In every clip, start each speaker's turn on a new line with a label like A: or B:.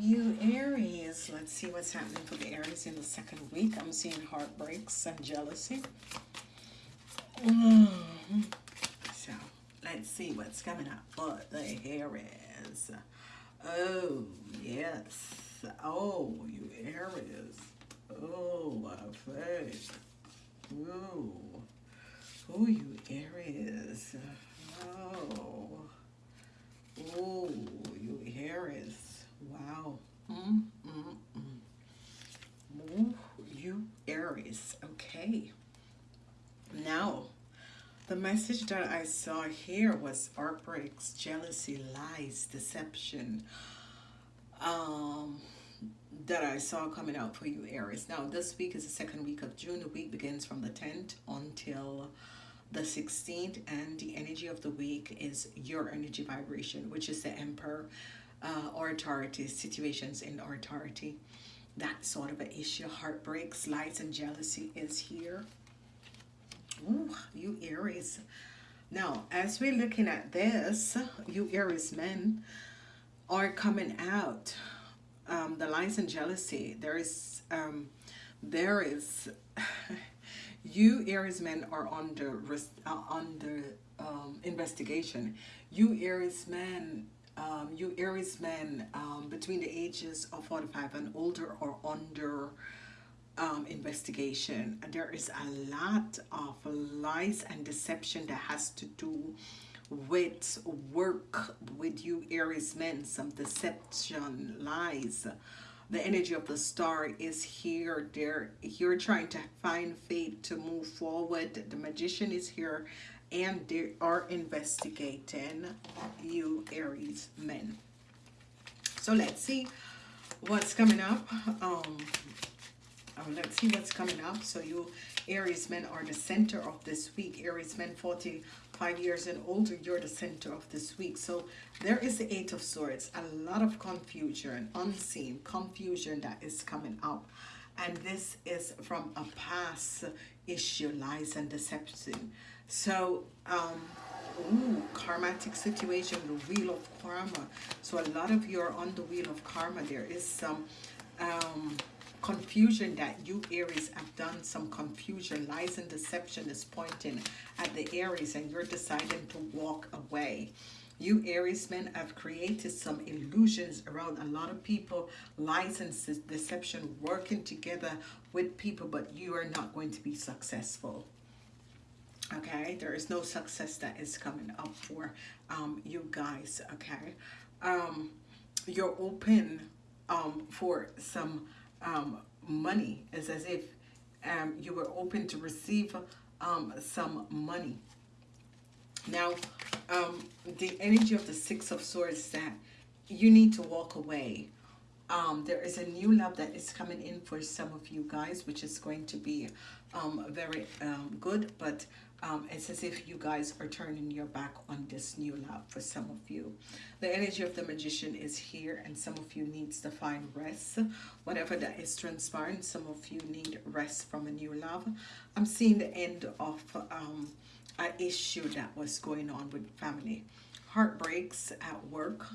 A: You Aries, let's see what's happening for the Aries in the second week. I'm seeing heartbreaks and jealousy. Mm. So let's see what's coming up for the Aries. Oh, yes. Oh, you Aries. Oh, my face. Ooh. Oh, you Aries. Oh. Oh, you Aries. Wow. Mm, mm, mm. Ooh, you Okay. Now, the message that I saw here was heartbreaks, jealousy, lies, deception. Um, that I saw coming out for you, Aries. Now, this week is the second week of June. The week begins from the 10th until the 16th, and the energy of the week is your energy vibration, which is the Emperor uh, or authority, situations in authority. That sort of an issue, heartbreaks, lies, and jealousy is here. Ooh, you Aries. Now, as we're looking at this, you Aries men are coming out. Um, the lies and jealousy. There is, um, there is, you Aries men are under uh, under um, investigation. You Aries men, um, you Aries men um, between the ages of 45 and older are under um, investigation. There is a lot of lies and deception that has to do with work with you Aries men, some deception, lies. The energy of the star is here. There, you're trying to find faith to move forward. The magician is here and they are investigating you Aries men. So let's see what's coming up. Um, um, let's see what's coming up. So you Aries men are the center of this week. Aries men 45 years and older, you're the center of this week. So there is the Eight of Swords. A lot of confusion, unseen confusion that is coming up. And this is from a past issue, lies and deception. So, um, ooh, karmatic situation, the wheel of karma. So a lot of you are on the wheel of karma. There is some um, confusion that you Aries have done some confusion lies and deception is pointing at the Aries and you're deciding to walk away you Aries men have created some illusions around a lot of people lies and deception working together with people but you are not going to be successful okay there is no success that is coming up for um, you guys okay um, you're open um, for some um, money. It's as if um, you were open to receive um, some money. Now, the energy of the Six of Swords that you need to walk away. Um, there is a new love that is coming in for some of you guys, which is going to be um, very um, good. But um, it's as if you guys are turning your back on this new love for some of you. The energy of the magician is here and some of you needs to find rest. Whatever that is transpiring, some of you need rest from a new love. I'm seeing the end of um, an issue that was going on with family. Heartbreaks at work,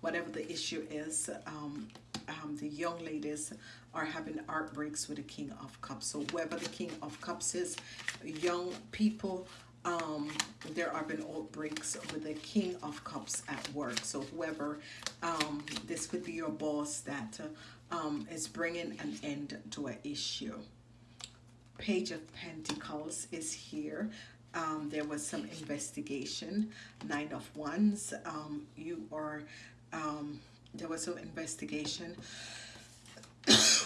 A: whatever the issue is, um, um, the young ladies are having heartbreaks with the King of Cups. So whoever the King of Cups is, young people, um, there have been outbreaks with the King of Cups at work. So whoever, um, this could be your boss that uh, um, is bringing an end to an issue. Page of Pentacles is here. Um, there was some investigation. Nine of Wands. Um, you are, um, there was some investigation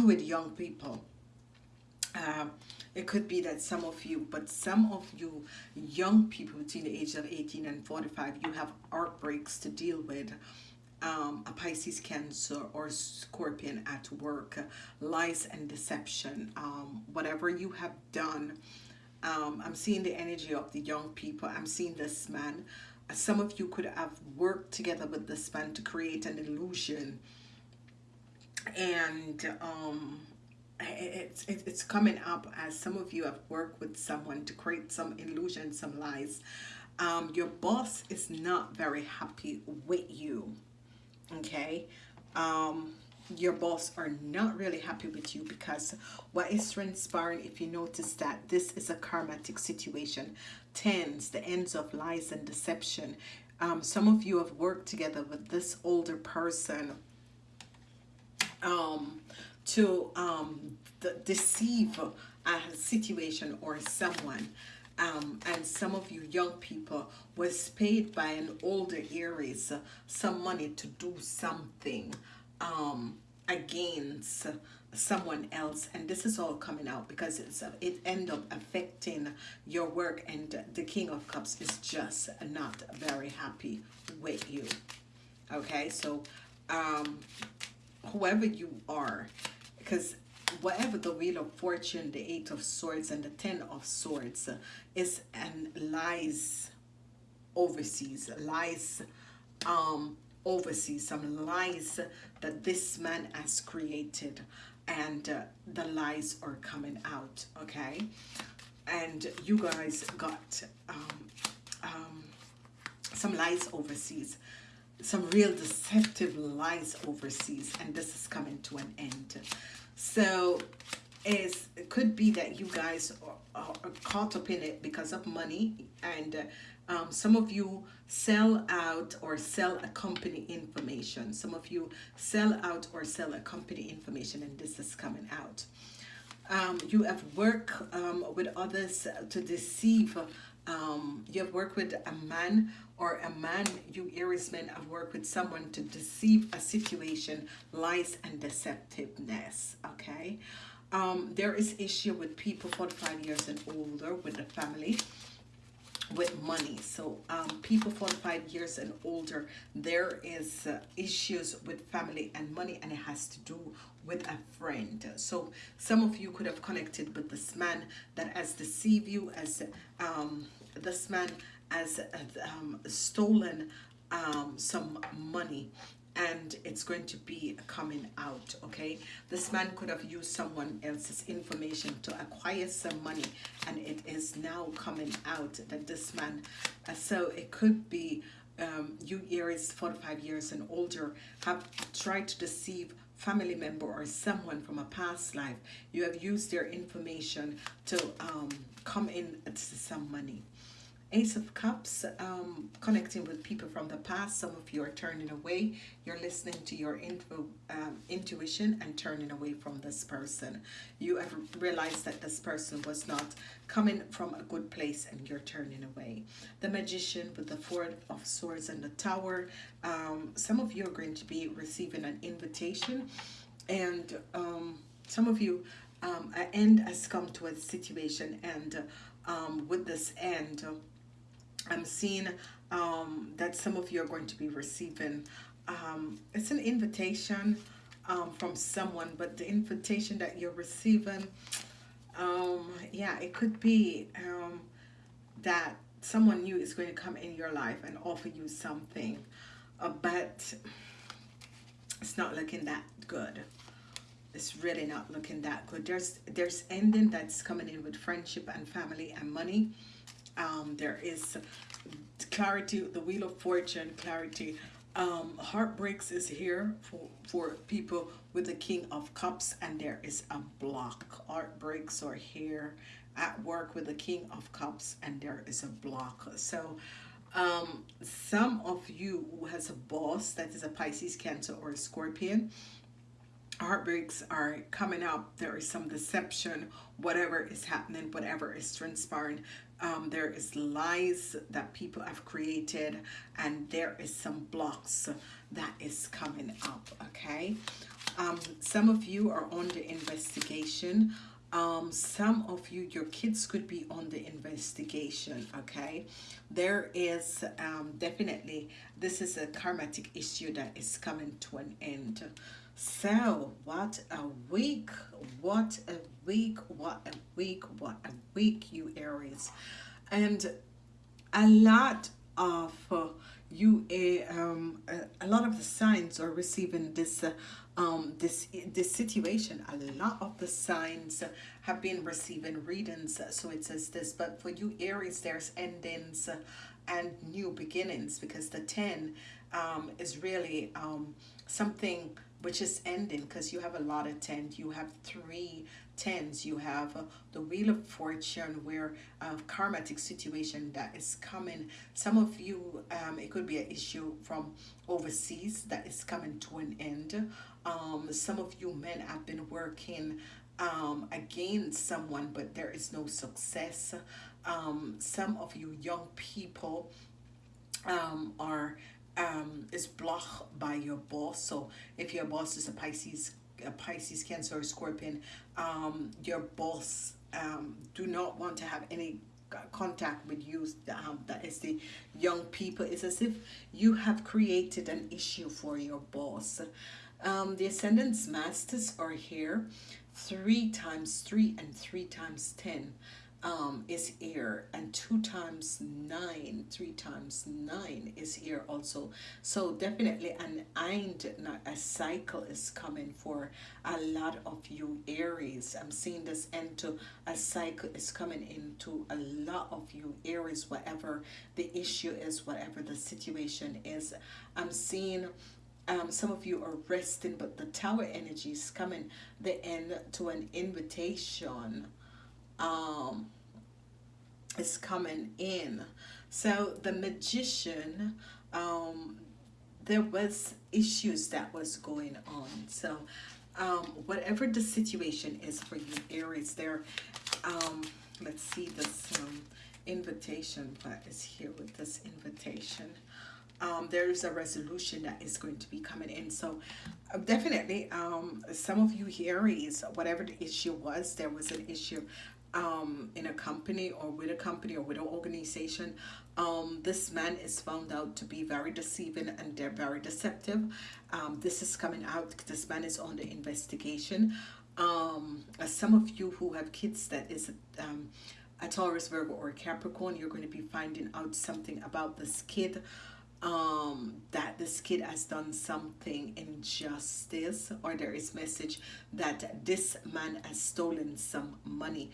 A: with young people. Uh, it could be that some of you, but some of you young people between the age of 18 and 45, you have outbreaks to deal with. Um, a Pisces, Cancer, or Scorpion at work, lies and deception, um, whatever you have done. Um, I'm seeing the energy of the young people. I'm seeing this man. Some of you could have worked together with this man to create an illusion and um, it's, it's coming up as some of you have worked with someone to create some illusion, some lies. Um, your boss is not very happy with you, okay? Um, your boss are not really happy with you because what is transpiring if you notice that this is a karmatic situation tens the ends of lies and deception um, some of you have worked together with this older person um, to um, deceive a situation or someone. Um, and some of you young people was paid by an older Aries some money to do something um, against someone else. And this is all coming out because it's it end up affecting your work. And the king of cups is just not very happy with you. Okay so um whoever you are because whatever the wheel of fortune the eight of swords and the ten of swords is and lies overseas lies um overseas some lies that this man has created and uh, the lies are coming out okay? And you guys got um, um, some lies overseas some real deceptive lies overseas and this is coming to an end. So it could be that you guys are, are, caught up in it because of money and uh, um, some of you sell out or sell a company information. Some of you sell out or sell a company information and this is coming out. Um, you have worked um, with others to deceive um, you have worked with a man or a man you Aries men have worked with someone to deceive a situation lies and deceptiveness okay? Um, there is issue with people 45 years and older with the family with money. So um, people 45 years and older there is uh, issues with family and money and it has to do with a friend. So some of you could have connected with this man that has deceived you as um, this man has um, stolen um, some money and it's going to be coming out okay? This man could have used someone else's information to acquire some money and it is now coming out that this man uh, so it could be um, you Aries 45 years and older have tried to deceive family member or someone from a past life. You have used their information to um, come in to some money Ace of Cups, um, connecting with people from the past. Some of you are turning away. You're listening to your info, um, intuition and turning away from this person. You have realized that this person was not coming from a good place and you're turning away. The Magician with the Four of Swords and the Tower. Um, some of you are going to be receiving an invitation and um, some of you, um, an end has come to a situation and um, with this end, I'm seeing um, that some of you are going to be receiving. Um, it's an invitation um, from someone, but the invitation that you're receiving, um, yeah, it could be um, that someone new is going to come in your life and offer you something, uh, but it's not looking that good. It's really not looking that good. There's there's ending that's coming in with friendship and family and money um, there is clarity the wheel of fortune clarity. Um, heartbreaks is here for for people with the king of cups and there is a block. Heartbreaks are here at work with the king of cups and there is a block. So um, some of you who has a boss that is a Pisces cancer or a scorpion heartbreaks are coming up there is some deception. Whatever is happening whatever is transpiring um, there is lies that people have created and there is some blocks that is coming up okay? Um, some of you are on the investigation. Um, some of you your kids could be on the investigation okay? There is um, definitely this is a karmatic issue that is coming to an end so, what a week, what a week, what a week, what a week, you Aries. And a lot of uh, you, uh, um, a, lot of the signs are receiving this, uh, um, this, this situation. A lot of the signs have been receiving readings. So it says this, but for you Aries, there's endings and new beginnings because the 10 um, is really um, something which is ending because you have a lot of 10 you have three tens. You have uh, the wheel of fortune where a uh, karmatic situation that is coming. Some of you um, it could be an issue from overseas that is coming to an end. Um, some of you men have been working um, against someone but there is no success. Um, some of you young people um, are um, is blocked by your boss. So if your boss is a Pisces, a Pisces, Cancer, or Scorpion, um, your boss um, do not want to have any contact with you um, that is the young people. It's as if you have created an issue for your boss. Um, the ascendants masters are here three times three and three times ten um, is here and two times nine three times nine is here also. So definitely an end a cycle is coming for a lot of you aries. I'm seeing this end to a cycle is coming into a lot of you aries whatever the issue is whatever the situation is. I'm seeing um, some of you are resting but the tower energy is coming the end to an invitation um, is coming in. So the magician, um, there was issues that was going on. So um, whatever the situation is for you, Aries, there, um, let's see this um, invitation, what is here with this invitation. Um, there is a resolution that is going to be coming in. So uh, definitely, um, some of you Aries, whatever the issue was, there was an issue um, in a company or with a company or with an organization, um, this man is found out to be very deceiving and they're very deceptive. Um, this is coming out. This man is on the investigation. Um, some of you who have kids that is um, a Taurus, Virgo, or Capricorn, you're going to be finding out something about this kid um that this kid has done something injustice or there is message that this man has stolen some money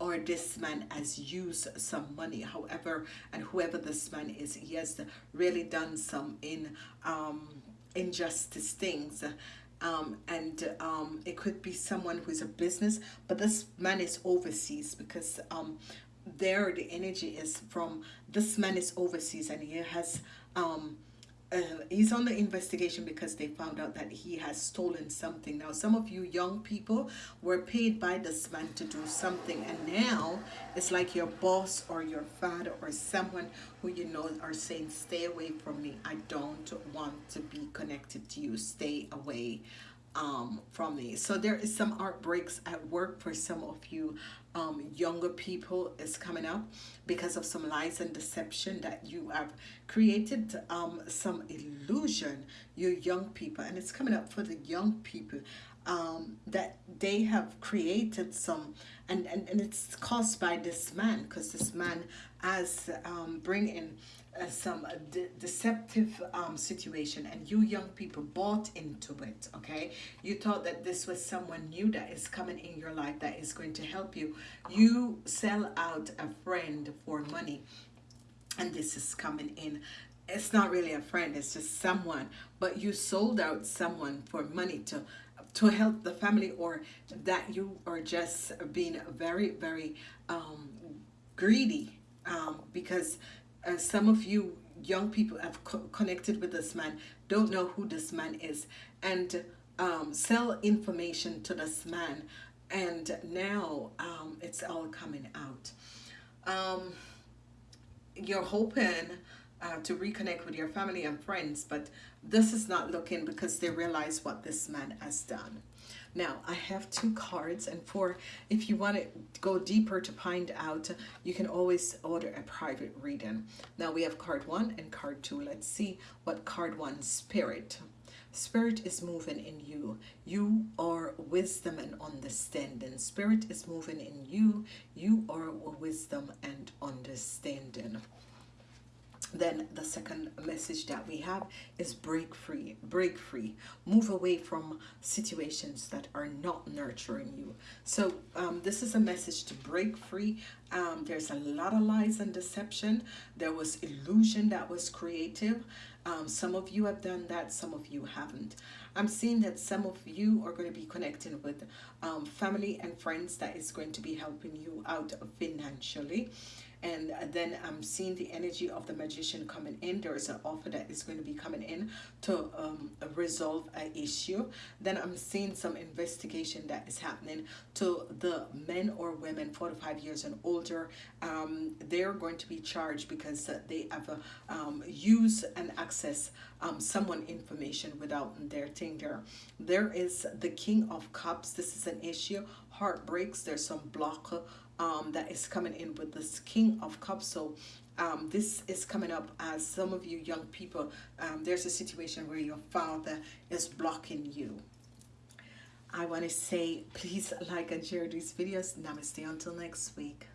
A: or this man has used some money however and whoever this man is he has really done some in um injustice things. Um, and um, it could be someone who is a business but this man is overseas because um, there the energy is from this man is overseas and he has um, uh, he's on the investigation because they found out that he has stolen something. Now, some of you young people were paid by this man to do something, and now it's like your boss or your father or someone who you know are saying, Stay away from me. I don't want to be connected to you. Stay away um, from me. So there is some outbreaks at work for some of you um, younger people is coming up because of some lies and deception that you have created um, some illusion, you young people, and it's coming up for the young people um, that they have created some, and, and, and it's caused by this man because this man has um, bring in uh, some uh, de deceptive um, situation and you young people bought into it okay? You thought that this was someone new that is coming in your life that is going to help you. You sell out a friend for money and this is coming in. It's not really a friend it's just someone but you sold out someone for money to to help the family or that you are just being very very um, greedy um, because uh, some of you young people have co connected with this man, don't know who this man is, and um, sell information to this man. And now um, it's all coming out. Um, you're hoping uh, to reconnect with your family and friends, but this is not looking because they realize what this man has done. Now, I have two cards, and for if you want to go deeper to find out, you can always order a private reading. Now, we have card one and card two. Let's see what card one, Spirit. Spirit is moving in you. You are wisdom and understanding. Spirit is moving in you. You are wisdom and understanding then the second message that we have is break free break free. Move away from situations that are not nurturing you. So um, this is a message to break free. Um, there's a lot of lies and deception. There was illusion that was creative. Um, some of you have done that, some of you haven't. I'm seeing that some of you are going to be connecting with um, family and friends that is going to be helping you out financially and then I'm seeing the energy of the magician coming in. There is an offer that is going to be coming in to um, resolve an issue. Then I'm seeing some investigation that is happening to the men or women 45 years and older. Um, they're going to be charged because they have uh, um, used and access um, someone information without their thing there. There is the King of Cups. This is an issue. Heartbreaks. There's some block um, that is coming in with this King of Cups. So um, this is coming up as some of you young people, um, there's a situation where your father is blocking you. I want to say please like and share these videos. Namaste until next week.